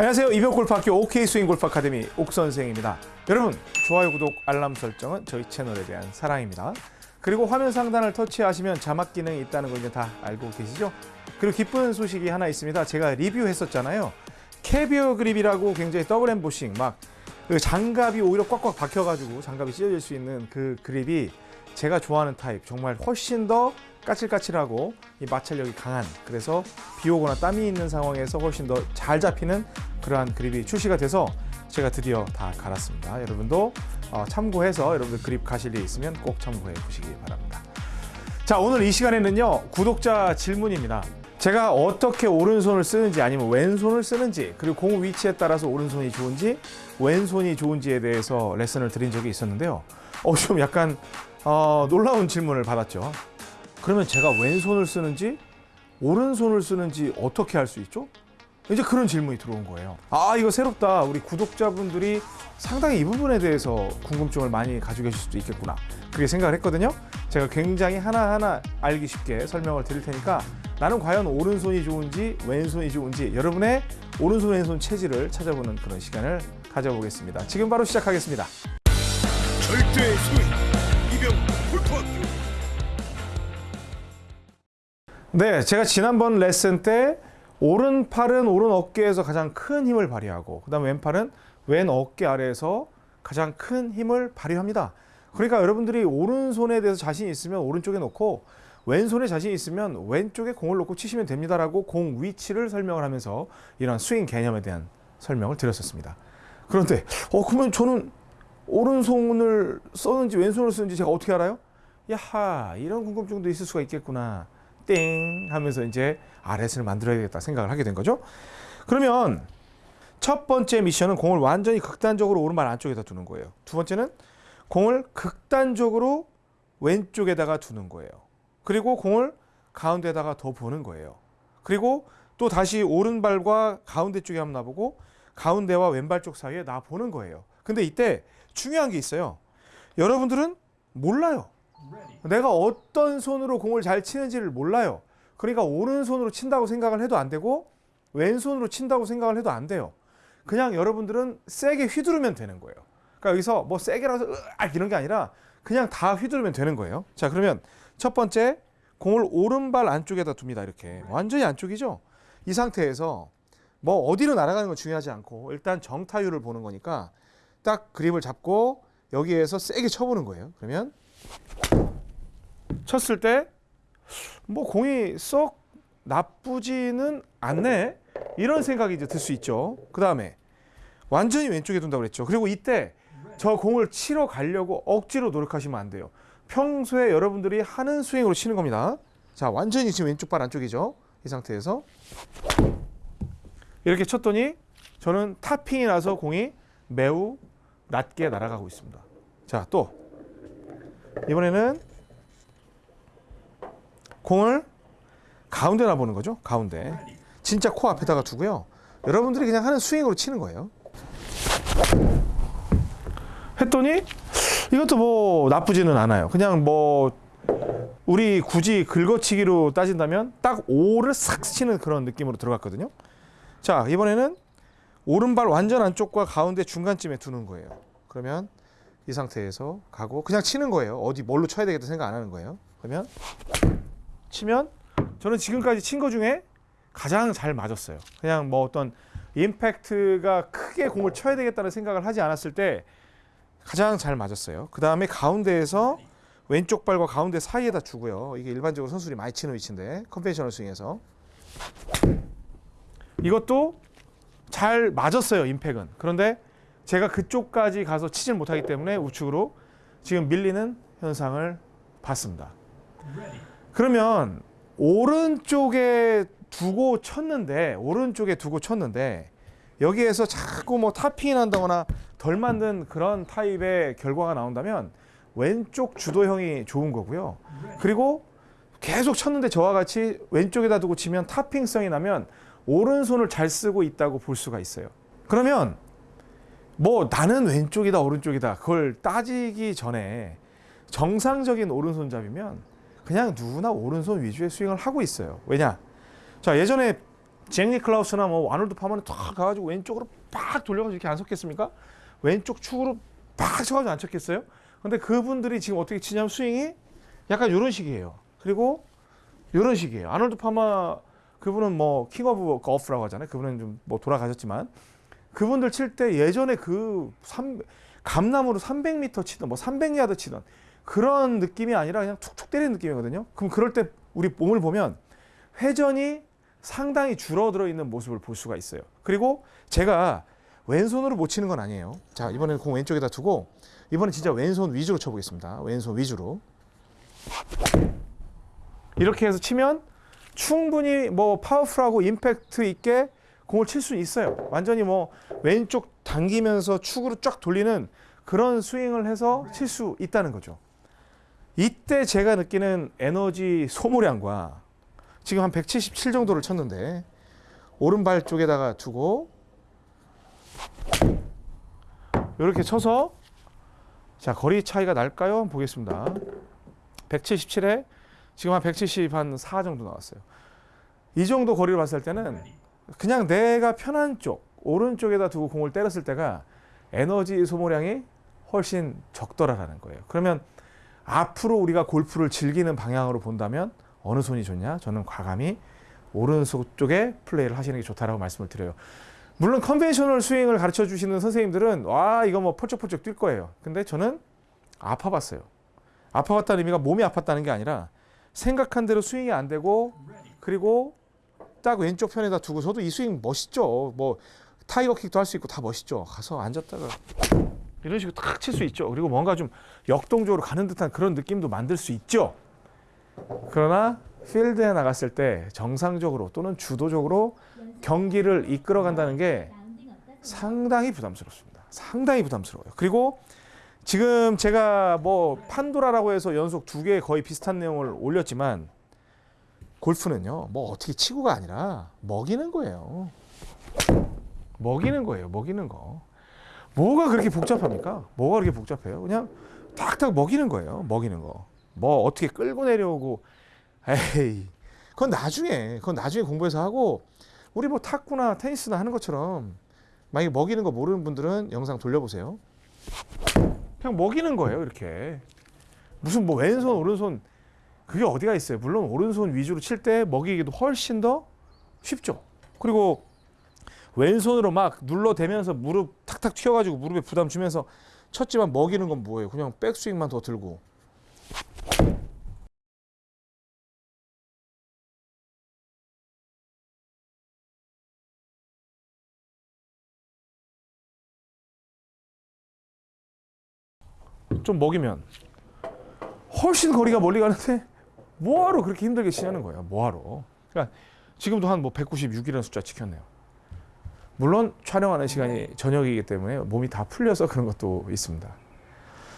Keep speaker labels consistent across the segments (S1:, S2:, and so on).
S1: 안녕하세요. 이병골프학교 OK 스윙 골프 아카데미 옥 선생입니다. 여러분 좋아요, 구독, 알람 설정은 저희 채널에 대한 사랑입니다. 그리고 화면 상단을 터치하시면 자막 기능이 있다는 거 이제 다 알고 계시죠? 그리고 기쁜 소식이 하나 있습니다. 제가 리뷰했었잖아요. 캐비어 그립이라고 굉장히 더블 엠보싱 막그 장갑이 오히려 꽉꽉 박혀가지고 장갑이 찢어질 수 있는 그 그립이 제가 좋아하는 타입 정말 훨씬 더 까칠까칠하고 이 마찰력이 강한 그래서 비 오거나 땀이 있는 상황에서 훨씬 더 잘 잡히는 그러한 그립이 출시가 돼서 제가 드디어 다 갈았습니다. 여러분도 어, 참고해서 여러분들 그립 가실 일 있으면 꼭 참고해 보시기 바랍니다. 자 오늘 이 시간에는요 구독자 질문입니다. 제가 어떻게 오른손을 쓰는지 아니면 왼손을 쓰는지 그리고 공 위치에 따라서 오른손이 좋은지 왼손이 좋은지에 대해서 레슨을 드린 적이 있었는데요. 어, 좀 약간 어, 놀라운 질문을 받았죠. 그러면 제가 왼손을 쓰는지 오른손을 쓰는지 어떻게 할 수 있죠? 이제 그런 질문이 들어온 거예요. 아 이거 새롭다. 우리 구독자분들이 상당히 이 부분에 대해서 궁금증을 많이 가지고 계실 수도 있겠구나. 그렇게 생각을 했거든요. 제가 굉장히 하나하나 알기 쉽게 설명을 드릴 테니까 나는 과연 오른손이 좋은지 왼손이 좋은지 여러분의 오른손 왼손 체질을 찾아보는 그런 시간을 가져보겠습니다. 지금 바로 시작하겠습니다.
S2: 절대 소위 이병 골프학교
S1: 네, 제가 지난번 레슨 때 오른팔은 오른 어깨에서 가장 큰 힘을 발휘하고 그 다음 왼팔은 왼 어깨 아래에서 가장 큰 힘을 발휘합니다. 그러니까 여러분들이 오른손에 대해서 자신 있으면 오른쪽에 놓고 왼손에 자신 있으면 왼쪽에 공을 놓고 치시면 됩니다라고 공 위치를 설명을 하면서 이런 스윙 개념에 대한 설명을 드렸었습니다. 그런데 어 그러면 저는 오른손을 썼는지 왼손을 쓰는지 제가 어떻게 알아요? 야하 이런 궁금증도 있을 수가 있겠구나 땡 하면서 이제 RS를 만들어야겠다 생각을 하게 된 거죠. 그러면 첫 번째 미션은 공을 완전히 극단적으로 오른발 안쪽에다 두는 거예요. 두 번째는 공을 극단적으로 왼쪽에다가 두는 거예요. 그리고 공을 가운데다가 더 보는 거예요. 그리고 또 다시 오른발과 가운데 쪽에 한번 놔보고 가운데와 왼발 쪽 사이에 나 보는 거예요. 근데 이때 중요한 게 있어요. 여러분들은 몰라요. 내가 어떤 손으로 공을 잘 치는지를 몰라요. 그러니까 오른손으로 친다고 생각을 해도 안 되고 왼손으로 친다고 생각을 해도 안 돼요. 그냥 여러분들은 세게 휘두르면 되는 거예요. 그러니까 여기서 뭐 세게라서 으악 이런 게 아니라 그냥 다 휘두르면 되는 거예요. 자, 그러면 첫 번째 공을 오른발 안쪽에다 둡니다. 이렇게 완전히 안쪽이죠. 이 상태에서 뭐 어디로 날아가는 건 중요하지 않고 일단 정타율을 보는 거니까 딱 그립을 잡고 여기에서 세게 쳐보는 거예요. 그러면 쳤을 때 뭐 공이 썩 나쁘지는 않네 이런 생각이 이제 들 수 있죠. 그 다음에 완전히 왼쪽에 둔다고 그랬죠. 그리고 이때 저 공을 치러 가려고 억지로 노력하시면 안 돼요. 평소에 여러분들이 하는 스윙으로 치는 겁니다. 자, 완전히 지금 왼쪽 발 안쪽이죠. 이 상태에서 이렇게 쳤더니 저는 타핑이 나서 공이 매우 낮게 날아가고 있습니다. 자, 또 이번에는 공을 가운데 놔보는 거죠. 가운데. 진짜 코 앞에다가 두고요. 여러분들이 그냥 하는 스윙으로 치는 거예요. 했더니 이것도 뭐 나쁘지는 않아요. 그냥 뭐 우리 굳이 긁어치기로 따진다면 딱 오를 싹 치는 그런 느낌으로 들어갔거든요. 자 이번에는 오른발 완전 안쪽과 가운데 중간쯤에 두는 거예요. 그러면 이 상태에서 가고 그냥 치는 거예요. 어디 뭘로 쳐야 되겠다 생각 안 하는 거예요. 그러면 치면 저는 지금까지 친 거 중에 가장 잘 맞았어요. 그냥 뭐 어떤 임팩트가 크게 공을 쳐야 되겠다는 생각을 하지 않았을 때 가장 잘 맞았어요. 그 다음에 가운데에서 왼쪽 발과 가운데 사이에다 주고요. 이게 일반적으로 선수들이 많이 치는 위치인데 conventional 스윙에서 이것도 잘 맞았어요. 임팩트. 그런데 제가 그쪽까지 가서 치질 못하기 때문에 우측으로 지금 밀리는 현상을 봤습니다. 그러면 오른쪽에 두고 쳤는데 오른쪽에 두고 쳤는데 여기에서 자꾸 뭐 타핑이 난다거나 덜 만든 그런 타입의 결과가 나온다면 왼쪽 주도형이 좋은 거고요. 그리고 계속 쳤는데 저와 같이 왼쪽에다 두고 치면 타핑성이 나면 오른손을 잘 쓰고 있다고 볼 수가 있어요. 그러면 뭐 나는 왼쪽이다 오른쪽이다 그걸 따지기 전에 정상적인 오른손잡이면 그냥 누구나 오른손 위주의 스윙을 하고 있어요. 왜냐? 자 예전에 잭 니클라우스나 뭐 아놀드 파머는 탁 가가지고 왼쪽으로 빡 돌려가지고 이렇게 안 섰겠습니까? 왼쪽 축으로 빡 쳐가지고 안 쳤겠어요? 근데 그분들이 지금 어떻게 치냐면 스윙이 약간 이런 식이에요. 그리고 이런 식이에요. 아놀드 파머 그분은 뭐 King of Golf라고 하잖아요. 그분은 좀 뭐 돌아가셨지만 그분들 칠 때 예전에 그 삼, 감나무로 300m 치던 뭐 300야드 치던 그런 느낌이 아니라 그냥 툭툭 때리는 느낌이거든요. 그럼 그럴 때 우리 몸을 보면 회전이 상당히 줄어들어 있는 모습을 볼 수가 있어요. 그리고 제가 왼손으로 못 치는 건 아니에요. 자, 이번에는 공 왼쪽에다 두고 이번엔 진짜 왼손 위주로 쳐보겠습니다. 왼손 위주로. 이렇게 해서 치면 충분히 뭐 파워풀하고 임팩트 있게 공을 칠 수 있어요. 완전히 뭐 왼쪽 당기면서 축으로 쫙 돌리는 그런 스윙을 해서 칠 수 있다는 거죠. 이때 제가 느끼는 에너지 소모량과 지금 한 177 정도를 쳤는데 오른발 쪽에다가 두고 이렇게 쳐서 자 거리 차이가 날까요? 보겠습니다. 177에 지금 한 170한4 정도 나왔어요. 이 정도 거리를 봤을 때는 그냥 내가 편한 쪽 오른쪽에다 두고 공을 때렸을 때가 에너지 소모량이 훨씬 적더라라는 거예요. 그러면 앞으로 우리가 골프를 즐기는 방향으로 본다면 어느 손이 좋냐? 저는 과감히 오른손 쪽에 플레이를 하시는 게 좋다라고 말씀을 드려요. 물론 conventional 스윙을 가르쳐 주시는 선생님들은 와 이거 뭐 펄쩍펄쩍 뛸 거예요. 근데 저는 아파봤어요. 아파봤다는 의미가 몸이 아팠다는 게 아니라 생각한 대로 스윙이 안 되고 그리고 딱 왼쪽 편에다 두고서도 이 스윙 멋있죠. 뭐 타이거 킥도 할 수 있고 다 멋있죠. 가서 앉았다가 이런 식으로 탁 칠 수 있죠. 그리고 뭔가 좀 역동적으로 가는 듯한 그런 느낌도 만들 수 있죠. 그러나 필드에 나갔을 때 정상적으로 또는 주도적으로 경기를 이끌어 간다는 게 상당히 부담스럽습니다. 상당히 부담스러워요. 그리고 지금 제가 뭐 판도라라고 해서 연속 두 개 거의 비슷한 내용을 올렸지만 골프는요, 뭐 어떻게 치고가 아니라 먹이는 거예요. 먹이는 거예요. 먹이는 거. 뭐가 그렇게 복잡합니까? 뭐가 그렇게 복잡해요? 그냥 탁탁 먹이는 거예요. 먹이는 거. 뭐 어떻게 끌고 내려오고 에이. 그건 나중에 그건 나중에 공부해서 하고 우리 뭐 탁구나 테니스나 하는 것처럼 만약에 먹이는 거 모르는 분들은 영상 돌려보세요. 그냥 먹이는 거예요, 이렇게. 무슨 뭐 왼손, 오른손 그게 어디가 있어요? 물론 오른손 위주로 칠 때 먹이기도 훨씬 더 쉽죠. 그리고 왼손으로 막 눌러대면서 무릎 탁탁 튀어가지고 무릎에 부담 주면서 쳤지만 먹이는 건 뭐예요? 그냥 백스윙만 더 들고 좀 먹이면 훨씬 거리가 멀리 가는데 뭐하러 그렇게 힘들게 치냐는 거예요. 뭐하러. 그러니까 지금도 한 뭐 196이라는 숫자 지켰네요. 물론 촬영하는 시간이 저녁이기 때문에 몸이 다 풀려서 그런 것도 있습니다.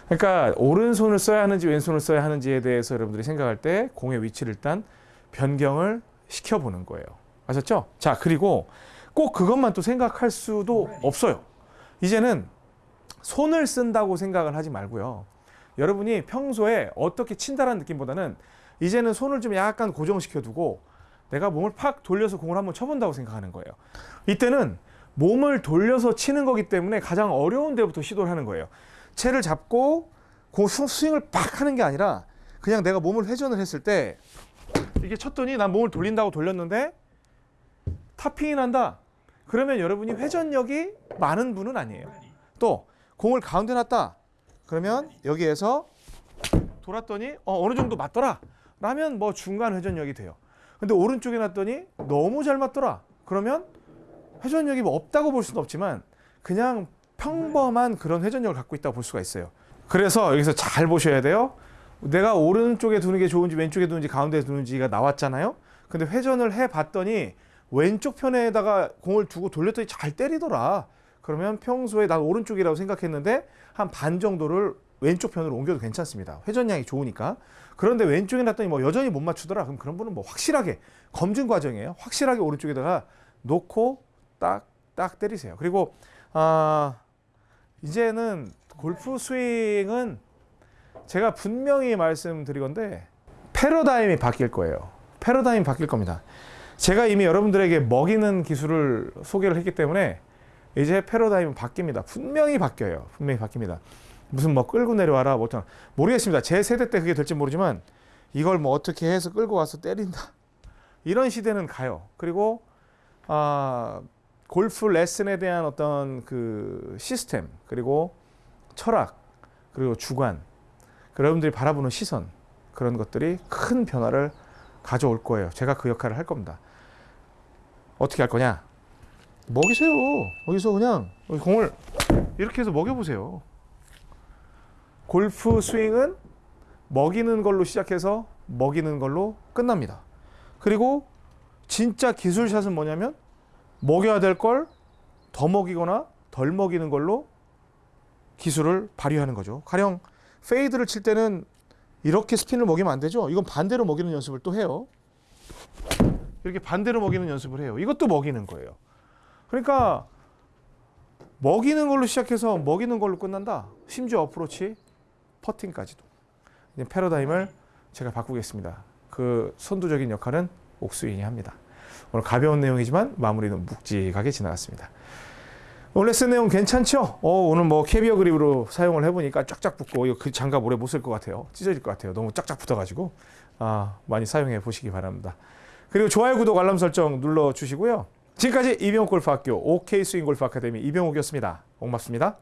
S1: 그러니까 오른손을 써야 하는지 왼손을 써야 하는지에 대해서 여러분들이 생각할 때 공의 위치를 일단 변경을 시켜보는 거예요. 아셨죠? 자, 그리고 꼭 그것만 또 생각할 수도 없어요. 이제는 손을 쓴다고 생각을 하지 말고요. 여러분이 평소에 어떻게 친다라는 느낌보다는 이제는 손을 좀 약간 고정시켜 두고 내가 몸을 팍 돌려서 공을 한번 쳐본다고 생각하는 거예요. 이때는 몸을 돌려서 치는 거기 때문에 가장 어려운 데부터 시도를 하는 거예요. 채를 잡고 공 스- 스윙을 팍 하는 게 아니라 그냥 내가 몸을 회전을 했을 때 이게 쳤더니 난 몸을 돌린다고 돌렸는데 탑핑이 난다. 그러면 여러분이 회전력이 많은 분은 아니에요. 또 공을 가운데 놨다. 그러면 여기에서 돌았더니 어, 어느 정도 맞더라. 라면 뭐 중간 회전력이 돼요. 근데 오른쪽에 놨더니 너무 잘 맞더라. 그러면 회전력이 뭐 없다고 볼 수는 없지만 그냥 평범한 그런 회전력을 갖고 있다고 볼 수가 있어요. 그래서 여기서 잘 보셔야 돼요. 내가 오른쪽에 두는 게 좋은지 왼쪽에 두는지 가운데에 두는지가 나왔잖아요. 근데 회전을 해 봤더니 왼쪽 편에다가 공을 두고 돌렸더니 잘 때리더라. 그러면 평소에 난 오른쪽이라고 생각했는데 한 반 정도를 왼쪽 편으로 옮겨도 괜찮습니다. 회전량이 좋으니까. 그런데 왼쪽에 놨더니 뭐 여전히 못 맞추더라. 그럼 그런 분은 뭐 확실하게 검증 과정이에요. 확실하게 오른쪽에다가 놓고 딱 딱 때리세요. 그리고 아 이제는 골프 스윙은 제가 분명히 말씀드리건데 패러다임이 바뀔 거예요. 패러다임이 바뀔 겁니다. 제가 이미 여러분들에게 먹이는 기술을 소개를 했기 때문에 이제 패러다임은 바뀝니다. 분명히 바뀌어요. 분명히 바뀝니다. 무슨 뭐 끌고 내려와라 뭐 모르겠습니다. 제 세대 때 그게 될지 모르지만 이걸 뭐 어떻게 해서 끌고 와서 때린다 이런 시대는 가요. 그리고 아 골프 레슨에 대한 어떤 그 시스템 그리고 철학 그리고 주관 그 여러분들이 바라보는 시선 그런 것들이 큰 변화를 가져올 거예요. 제가 그 역할을 할 겁니다. 어떻게 할 거냐? 먹이세요. 여기서 그냥 공을 이렇게 해서 먹여보세요. 골프 스윙은 먹이는 걸로 시작해서 먹이는 걸로 끝납니다. 그리고 진짜 기술샷은 뭐냐면 먹여야 될 걸 더 먹이거나 덜 먹이는 걸로 기술을 발휘하는 거죠. 가령 fade를 칠 때는 이렇게 스핀을 먹이면 안 되죠. 이건 반대로 먹이는 연습을 또 해요. 이렇게 반대로 먹이는 연습을 해요. 이것도 먹이는 거예요. 그러니까 먹이는 걸로 시작해서 먹이는 걸로 끝난다. 심지어 어프로치, 퍼팅까지도. 패러다임을 제가 바꾸겠습니다. 그 선두적인 역할은 옥스윙이 합니다. 오늘 가벼운 내용이지만 마무리는 묵직하게 지나갔습니다. 오늘 레슨 내용 괜찮죠? 어, 오늘 뭐 캐비어 그립으로 사용을 해보니까 쫙쫙 붙고 이거 그 장갑 오래 못 쓸 것 같아요. 찢어질 것 같아요. 너무 쫙쫙 붙어가지고 아, 많이 사용해 보시기 바랍니다. 그리고 좋아요, 구독, 알람 설정 눌러주시고요. 지금까지 이병옥 골프학교 OK 스윙 골프 아카데미 이병옥이었습니다. 고맙습니다.